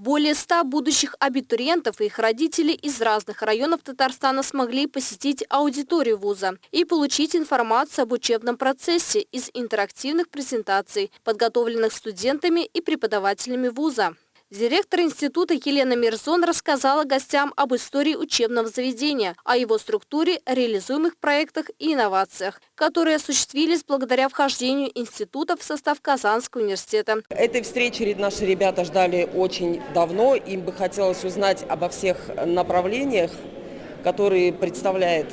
Более 100 будущих абитуриентов и их родителей из разных районов Татарстана смогли посетить аудиторию вуза и получить информацию об учебном процессе из интерактивных презентаций, подготовленных студентами и преподавателями вуза. Директор института Елена Мирзон рассказала гостям об истории учебного заведения, о его структуре, реализуемых проектах и инновациях, которые осуществились благодаря вхождению института в состав Казанского университета. Этой встречи наши ребята ждали очень давно. Им бы хотелось узнать обо всех направлениях, которые представляет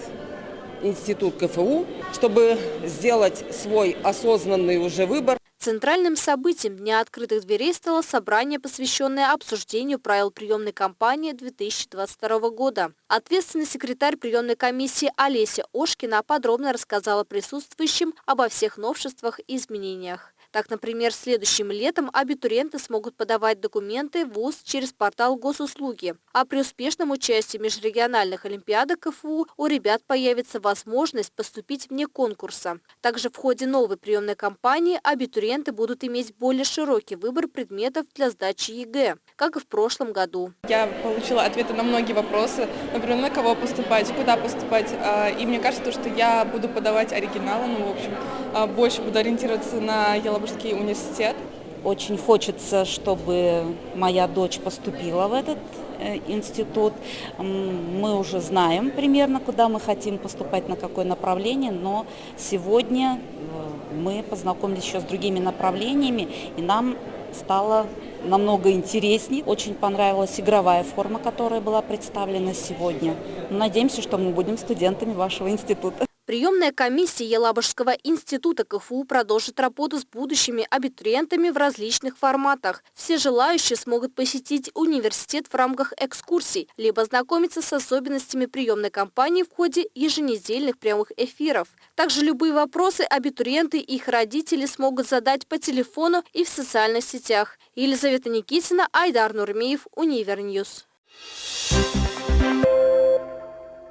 институт КФУ, чтобы сделать свой осознанный уже выбор. Центральным событием Дня открытых дверей стало собрание, посвященное обсуждению правил приемной кампании 2022 года. Ответственный секретарь приемной комиссии Олеся Ошкина подробно рассказала присутствующим обо всех новшествах и изменениях. Так, например, следующим летом абитуриенты смогут подавать документы в ВУЗ через портал госуслуги. А при успешном участии межрегиональных олимпиадах КФУ у ребят появится возможность поступить вне конкурса. Также в ходе новой приемной кампании абитуриенты будут иметь более широкий выбор предметов для сдачи ЕГЭ, как и в прошлом году. Я получила ответы на многие вопросы, например, на кого поступать, куда поступать. А, и мне кажется, что я буду подавать оригиналы, ну, в общем, а, больше буду ориентироваться на Елабужский Елабужский университет. Очень хочется, чтобы моя дочь поступила в этот э, институт. Мы уже знаем примерно, куда мы хотим поступать, на какое направление, но сегодня э, мы познакомились еще с другими направлениями, и нам стало намного интересней. Очень понравилась игровая форма, которая была представлена сегодня. Надеемся, что мы будем студентами вашего института. Приемная комиссия Елабужского института КФУ продолжит работу с будущими абитуриентами в различных форматах. Все желающие смогут посетить университет в рамках экскурсий, либо знакомиться с особенностями приемной кампании в ходе еженедельных прямых эфиров. Также любые вопросы абитуриенты и их родители смогут задать по телефону и в социальных сетях. Елизавета Никитина, Айдар Нурмеев, Univer News. Thank you.